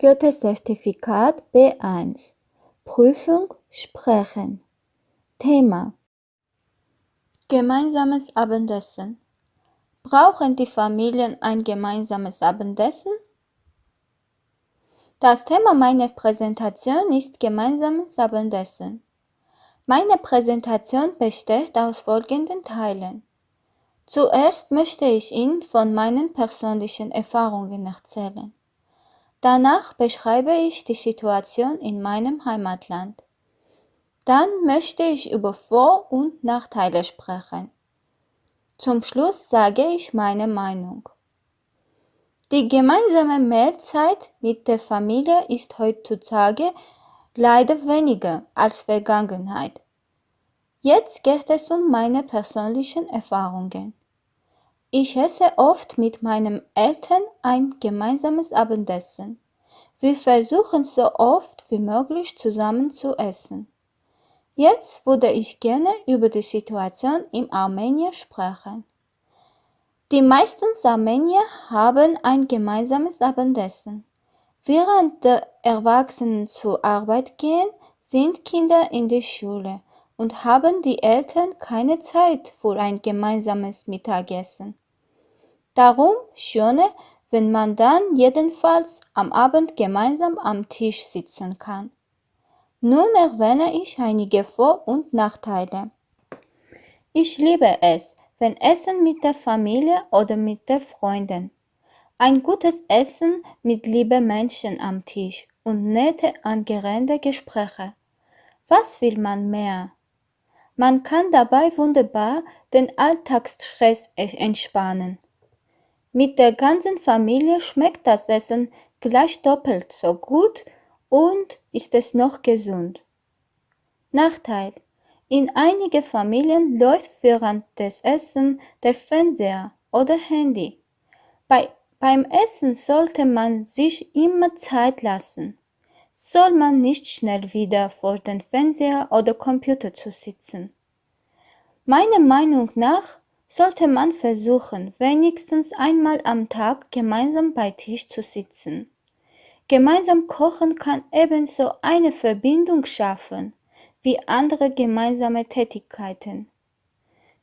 Goethe-Zertifikat B1 Prüfung Sprechen Thema Gemeinsames Abendessen Brauchen die Familien ein gemeinsames Abendessen? Das Thema meiner Präsentation ist gemeinsames Abendessen. Meine Präsentation besteht aus folgenden Teilen. Zuerst möchte ich Ihnen von meinen persönlichen Erfahrungen erzählen. Danach beschreibe ich die Situation in meinem Heimatland. Dann möchte ich über Vor- und Nachteile sprechen. Zum Schluss sage ich meine Meinung. Die gemeinsame Mahlzeit mit der Familie ist heutzutage leider weniger als Vergangenheit. Jetzt geht es um meine persönlichen Erfahrungen. Ich esse oft mit meinen Eltern ein gemeinsames Abendessen. Wir versuchen so oft wie möglich zusammen zu essen. Jetzt würde ich gerne über die Situation in Armenien sprechen. Die meisten Armenier haben ein gemeinsames Abendessen. Während die Erwachsenen zur Arbeit gehen, sind Kinder in der Schule und haben die Eltern keine Zeit für ein gemeinsames Mittagessen. Darum schöne, wenn man dann jedenfalls am Abend gemeinsam am Tisch sitzen kann. Nun erwähne ich einige Vor- und Nachteile. Ich liebe es, wenn Essen mit der Familie oder mit den Freunden. Ein gutes Essen mit lieben Menschen am Tisch und nette, angeregte Gespräche. Was will man mehr? Man kann dabei wunderbar den Alltagsstress entspannen. Mit der ganzen Familie schmeckt das Essen gleich doppelt so gut und ist es noch gesund. Nachteil. In einigen Familien läuft während des Essens der Fernseher oder Handy. Bei, beim Essen sollte man sich immer Zeit lassen. Soll man nicht schnell wieder vor dem Fernseher oder Computer zu sitzen. Meiner Meinung nach sollte man versuchen, wenigstens einmal am Tag gemeinsam bei Tisch zu sitzen. Gemeinsam kochen kann ebenso eine Verbindung schaffen wie andere gemeinsame Tätigkeiten.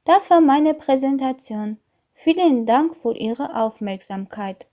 Das war meine Präsentation. Vielen Dank für Ihre Aufmerksamkeit.